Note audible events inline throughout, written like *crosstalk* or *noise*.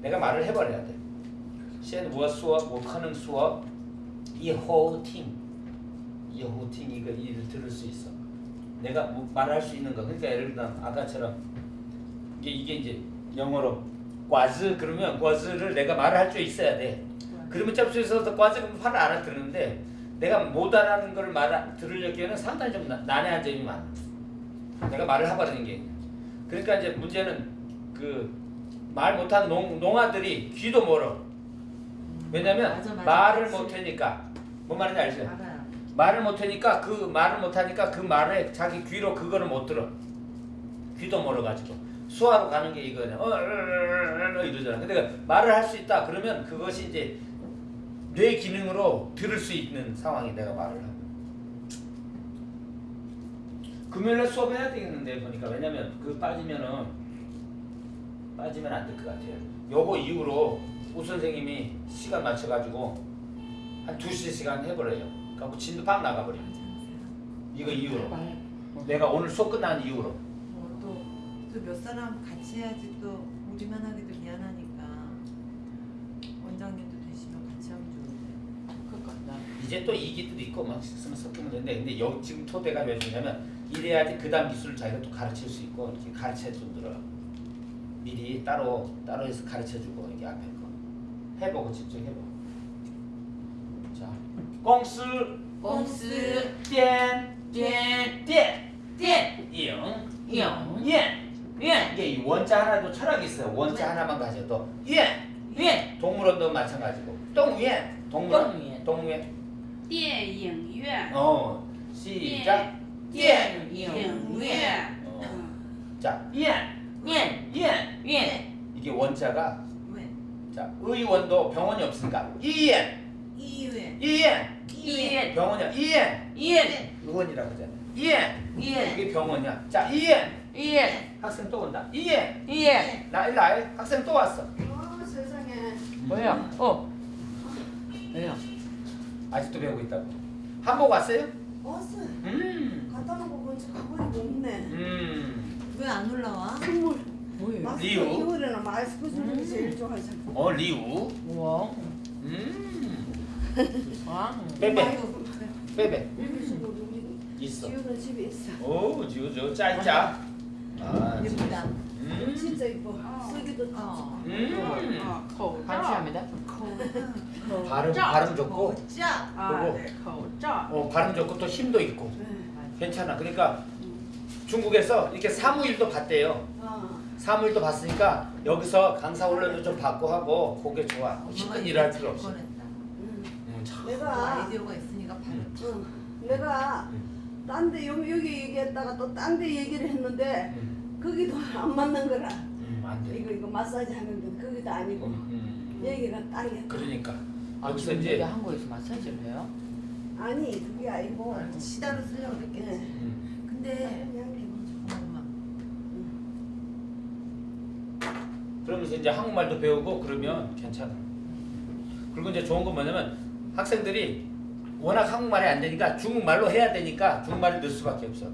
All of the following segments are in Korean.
내가 말을 해버려야 돼. said was 수업, 뭐 하는 수업, 이거 이를 들을 수 있어. 내가 뭐 말할 수 있는 거. 그러니까 예를 들면 아까처럼 이게 이게 이제 영어로 과즈 그러면 과즈를 내가 말할 줄 있어야 돼. 그러면 접수에서도 과즈 그럼 화를 알아듣는데 내가 못 알아는 걸 말, 들으려기에는 상당히 좀 난해한 점이 많아. 내가 말을 하버리는 게. 그러니까 이제 문제는 그 말 못하는 농, 농아들이 귀도 멀어. 왜냐면 맞아, 맞아. 말을. 못하니까 뭔 말인지 알죠? 알아요. 말을 못하니까 그 말을 못하니까 그 말에 자기 귀로 그거를 못 들어. 귀도 멀어가지고 수화로 가는 게 이거냐. 어, 어, 어, 어, 어, 이러잖아. 근데 말을 할 수 있다. 그러면 그것이 이제 뇌 기능으로 들을 수 있는 상황이 내가 말을 하고. 금요일에 수업해야 되겠는데 보니까 왜냐면 그 빠지면은 빠지면 안 될 것 같아요. 요거 이후로 우 선생님이 시간 맞춰가지고 한 2시 시간 해버려요. 그래갖고 진도 팍 나가버려. 이거 이후로. 말. 내가 오늘 수업 끝난 이후로. 뭐또또 몇 사람 같이 해야지 또 우리만 하기도 미안하니까 원장님도 되시면 같이 하면 좋은데. 그러니까 이제 또 이기도 있고 막 섞이면 되는데 근데 여기 지금 토대가 왜 좋냐면 이래야지 그 다음 기술을 자기가 또 가르칠 수 있고 이렇게 가르쳐 주더라. 미리 따로 따로 해서 가르쳐 주고 이게 앞에 거 해보고 직접 해보고. 자, 공스 公司店店店店ing 영 예 연 이게 이 원자 하나도 철학이 있어요. 원자 하나만 가져도 예 연 동물원도 마찬가지고 동유엔 동물원 동유엔. 동유엔 电影院， 어 시작 电影影院， 院 어. 嗯， 자 예. 예. 예. 이게 원자가 왜? 자, 의원도 병원이 없으니까 이엔. 이엔. 이엔. 병원이야. 이엔. 이엔. 의원이라고 하잖아. 이엔. 이엔. 이게 병원이야. 자, 이엔. 이엔. 학생 또 온다. 이엔. 이엔. 나 일로 와 학생 또 왔어. 어, 세상에. 뭐야? 어. 왜요? 아직도 배우고 있다고. 한복 왔어요? 왔어 음. 갔다 놓고 보니까 가방이 없네. 음. 왜 안 올라와? 선물. 뭐예요 리우? 겨울에는 마스크 게 제일 좋아하잖아. 어 리우 우와 음왕 빼빼 빼빼 우리 있어 지우는 집에 있어. 오 지우 저 짜짜 아 예쁘다. 음. 진짜 이뻐. 어. 쓰기도 어. 음. 어, 감사합니다 발음 발음 좋고 자. 그리고 네, 어, 발음 좋고 또 힘도 있고 네. 괜찮아. 그러니까 중국에서 이렇게 사무일도 봤대요. 어. 사무일도 봤으니까 여기서 강사 훈련도 좀 받고 하고 그게 좋아. 힘든 일을 할잘 필요 없이. 꺼냈다. 음. 음, 내가 아이디어가 있으니까 바로. 음. 응. 내가 딴 데 여기 여기 얘기했다가 또 딴 데 얘기를 했는데 음, 거기도 안 맞는 거라. 음. 이거 이거 마사지 하는데 거기도 아니고 음, 음. 얘기가 땅이야. 그러니까 아 여기서 지금 이제 한국에서 마사지를 해요? 아니 그게 아니고 시다로 쓰려고 그랬겠지. 네. 음, 근데 그냥 해보죠. 엄마. 그러면서 이제 한국말도 배우고 그러면 괜찮아. 그리고 이제 좋은 건 뭐냐면 학생들이 워낙 한국말이 안 되니까 중국말로 해야 되니까 중국말을 넣을 수밖에 없어.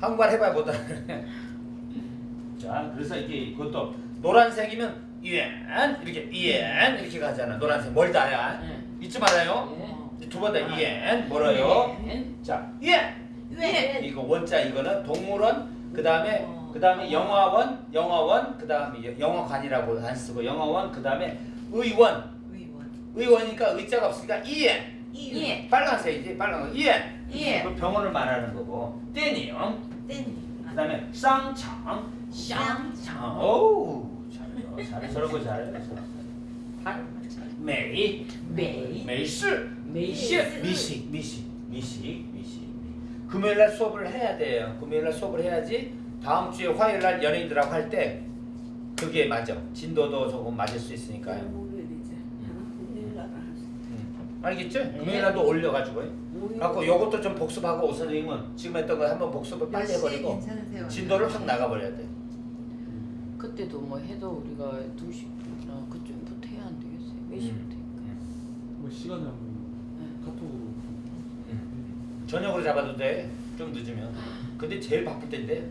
한국말 해봐야 못 알아. *laughs* 자, 그래서 이게 그것도 노란색이면 이엔 이렇게 이엔 이렇게 가잖아. 노란색 멀다야. 네. 잊지 말아요. 네. 두번더 이엔 뭐라요? 네. 자, 이엔 왜? 이거 원자 이거는 동물원 그 다음에 어. 그 다음에 영화원 영화원 그 다음에 영화관이라고 안 쓰고 영화원 그 다음에 의원. 의원. 의원이니까 의자가 없으니까 이엔. 예. 빨간색이지 빨간 거. 이엔. 예. 그 병원을 말하는 거고. 떼닝 땐. 그 다음에 쌍창. 쌍창. 오우 잘해 잘해 거 잘해 발음 메이. 메이. 메이시 메이시 미식 미식 미식 미식. 금요일날 수업을 해야 돼요. 금요일날 수업을 해야지 다음 주에 화요일 날 연예인들하고 할 때 그게 맞아 진도도 조금 맞을 수 있으니까요 목요일이지. 일요일 날 할수 음. 알겠죠? 금요일날도 올려가지고. 갖고 요것도 좀 복습하고 오 선생님은 지금 했던 거 한번 복습을 빨리 해버리고 괜찮으세요? 진도를 확 나가버려야 돼 그때도 뭐 해도 우리가 2시 어, 그쯤부터 해야 안 되겠어요? 몇 시부터 할까요? 뭐 시간을 한번 네. 카톡으로 음. 저녁으로 잡아도 돼 좀 늦으면 근데 제일 바쁠 때인데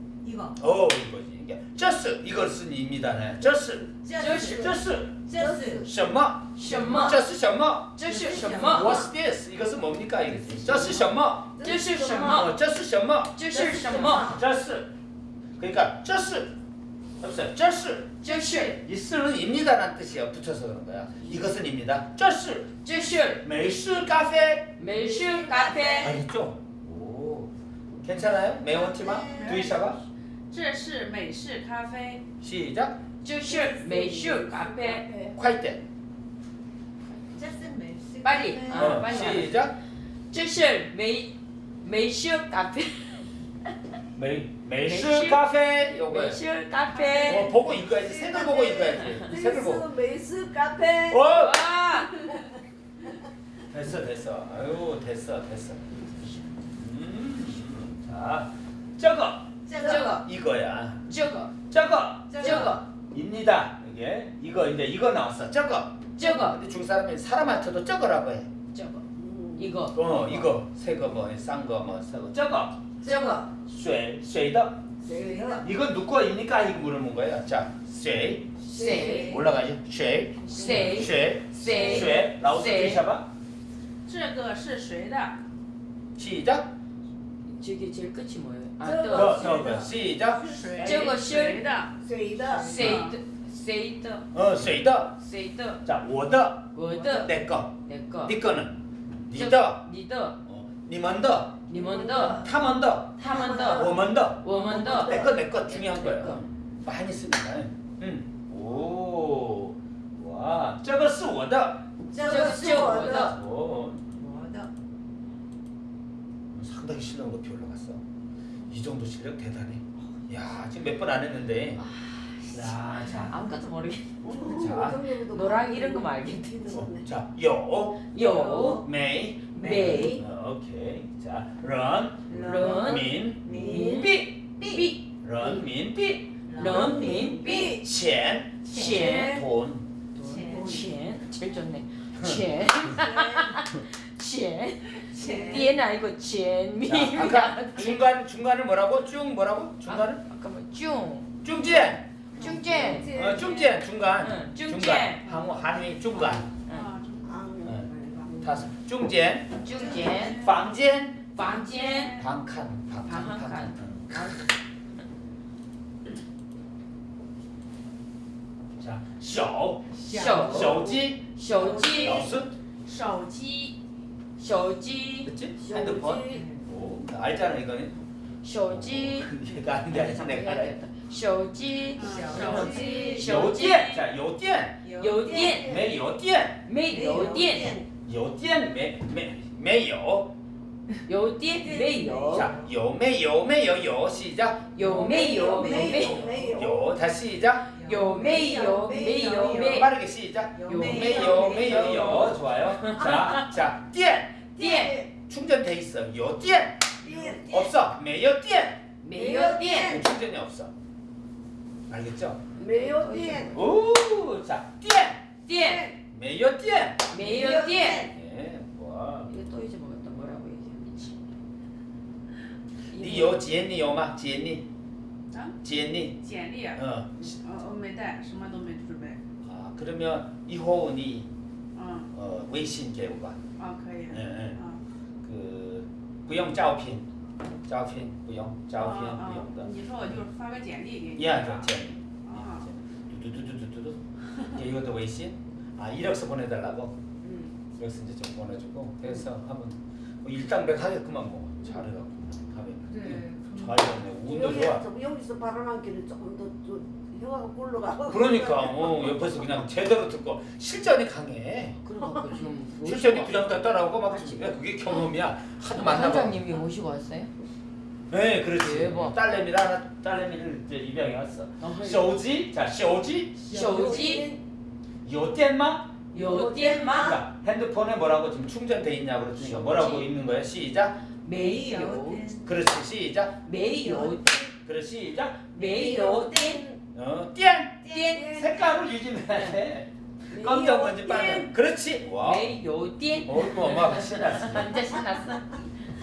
이거. 어, 이거지. 이게 这是 이걸 쓴 입니다네. 这是这是这是这是什么?什么这是什么?这是什么 What's this? 이것은 뭡니까? 이거지. 这是什么?这是什么 어, 这是什么?这是什么这是 그러니까 这是 없어요. 这是这是 이 쓰는 입니다라는 뜻이야. 붙여서 그런 거야. 이것은 입니다. 这是这是美式咖啡美式咖啡 알겠죠? 오, 괜찮아요? 매운티마? 두이샤가? 这是美式咖啡， 시작. 这是美式咖啡 콰이때. 짜슨 멜시. 빨리. 네. 아. 어, 빨리. 시작. 这是美美式咖啡 매, 매실 카페 요거 美式咖啡 어, 보고 읽어야지 색을 보고 읽어야지 색을 보고 메이스 메이스 카페. 어! 哇 됐어 됐어 아유 됐어 됐어 이게 이거 이제 이거 나왔어 저거 这个 근데 중국 사람이 사람한테도 저거라고 해 这个 음. 一个 어, 이거 새거 뭐싼거뭐새거 저거 这个水水的 제가 이건 누구 입니까 이거 물어본 거예요 자水谁 올라가죠 水谁水谁水老师谁 들으셔봐 这个是谁的？ 시작 저게 제일 끝이 뭐예요? 아, 저- 또 더, 더, 더. 시작 谁？这个是谁的？谁的？谁的 谁的 어, 水的谁的 자, 我的我的 내 거. 那个 네 거는 你这的你的 어, 你们的你们的他们的他们的我们的我们的 내 거 내 거 중요한 내 거예요. 거. 많이 씁니다. 음. 오. 와, 这个是我的.这个是我的。 오. 뭐다. 상당히 실력 높이 올라갔어. 이 정도 실력 대단해. 야, 지금 몇 번 안 했는데. 아, 자, 자. 아무것도 모르겠네. 자, 너랑 이런 거 말겠지. 어, 자, 요, 요, 메이, 메이. 오케이. 자, 런, 런, 민, 민, 삐, 삐, 런, 민, 삐, 런, 민, 삐, 첸, 첸, 돈, 첸, 제일 좋네. 첸. 첸. 뒤에는 아니고 첸미. 중간 중간을 뭐라고? 쭉 뭐라고? 중간을? 아, 잠깐만 뭐 쭉. 쭉젠. 중간 중간. 응, 중간. 중간. 한국 한위 중간. 啊， 다섯. 중간. 中间房间房间 방칸 방 방칸. 방칸. 자, 手手手机手机老师手机，手机 그치? 핸드폰 오, 알잖아 이거는 手机 *laughs* 얘가 아닌데 알지 내가 알아 手机手机，手机 요디엔 자 요디엔 有电没有电没有电有电没没没有有电没有 자有没有没有有시작 有没有没没有有没有。 요 다시 시작 有没有没有没 빠르게 시작 有有没有没有有좋아요 자자电 电 충전돼 있어 有电电 없어 没有电没有电 충전이 없어 알겠죠 没有电。 오자电 电没有电没有电 예, 와. 이거 또 잊어먹었다 뭐라고 얘기해 미치 你有简历有吗？简历啊，简历简历，呃，嗯我没带，什么都没准备。 아 그러면 이호 니 嗯， 어,微信给我吧。啊，可以。 예, 예. 啊，그不用照片， 照片不用，照片啊啊不用的。你说我就发个简历给你。 야, 是吧 저简历. 아. 두두두두두두. 이게 이것도微信. 아 이력서 보내달라고. 응. 이력서 이제 좀 보내주고 그래서 한번 뭐 일당백 하겠구만 뭐 잘해갖고 하면. 그래. 잘해네. 운도 여기 좋아. 저 여기서 발언하기는 조금 더저 혀가 굴러가. 그러니까 어, 옆에서 그냥 제대로 듣고 실전이 강해. 그러니까 그 지금 실전이 그냥 따라오고 막 왜 그게 경험이야. 하도 만나고. 원장님이 모시고 왔어요? 네, 그렇지. 대박. 딸내미를 하나, 딸내미를 이제 입양해 왔어. 어, 쇼지, 자, 쇼지, 手机 요땐마. 有电吗 그러니까 핸드폰에 뭐라고 지금 충전돼 있냐고 그랬으니까 뭐라고 쇼지. 있는 거야? 시작. 메이요. 有点 그렇지 시작. 没有 그렇지 시작. 没有电 어, 띠안 电 색깔을 유지해야 돼. 검정 먼지 빠른. 그렇지. 와. 没有电 어이구 엄마가 신났어. 진짜 신났어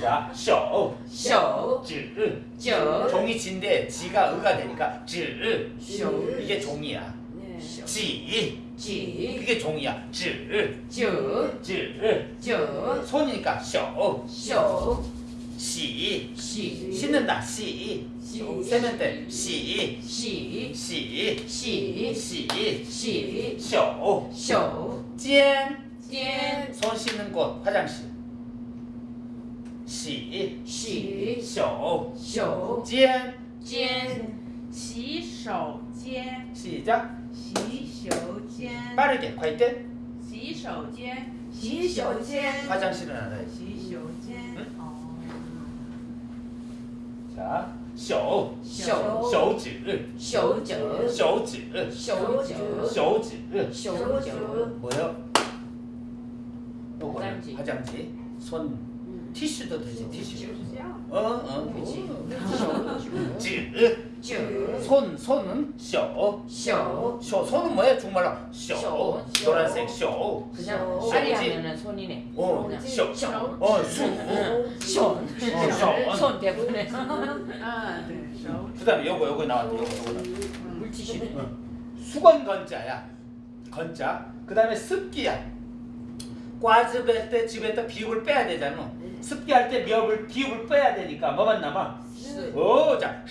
자, 쇼. 쇼. 즈. 저. 종이 진데 지가 으가 되니까 즈. 쇼. 이게 종이야. 네. 지. 지. 그게 종이야. 즈. 저. 즈. 저. 손이니까 쇼. 쇼. 시. 시. 씻는다. 시. 세면대 시. 시. 시. 시. 시. 시. 쇼. 쇼. 젠. 젠. 손 씻는 곳 화장실. 시. 洗 쇼. 手 찐. 间洗手间， 시작. 洗手间 빠르게快点. 洗手间，洗手间 화장실은 알아야지. 洗手间 응? 哦 자, 手手手指手指手指手指手指手指 뭐요? 요거는 화장지. 화장지. 손 티슈도 되지 티슈. 어, 어, 그렇지. 쯔, 손, 손은 쇼, 쇼, 쇼. 손은 뭐야? 정말로 쇼. 노란색 쇼. 그냥 쇼하면 손이네. 어, 쇼, 어, 수, 쇼, 손 어, 대부분에. 아, 네. 그다음에 요거 요거 나왔다. 요거 요거. 물티슈. 어. 수건 건자야. 건자. 그다음에 습기야. 과즙할 때 집에다 비읍을 빼야 되잖아. 습기할 때 미역을 비읍을 빼야 되니까 뭐만 남아? 스 오, 자,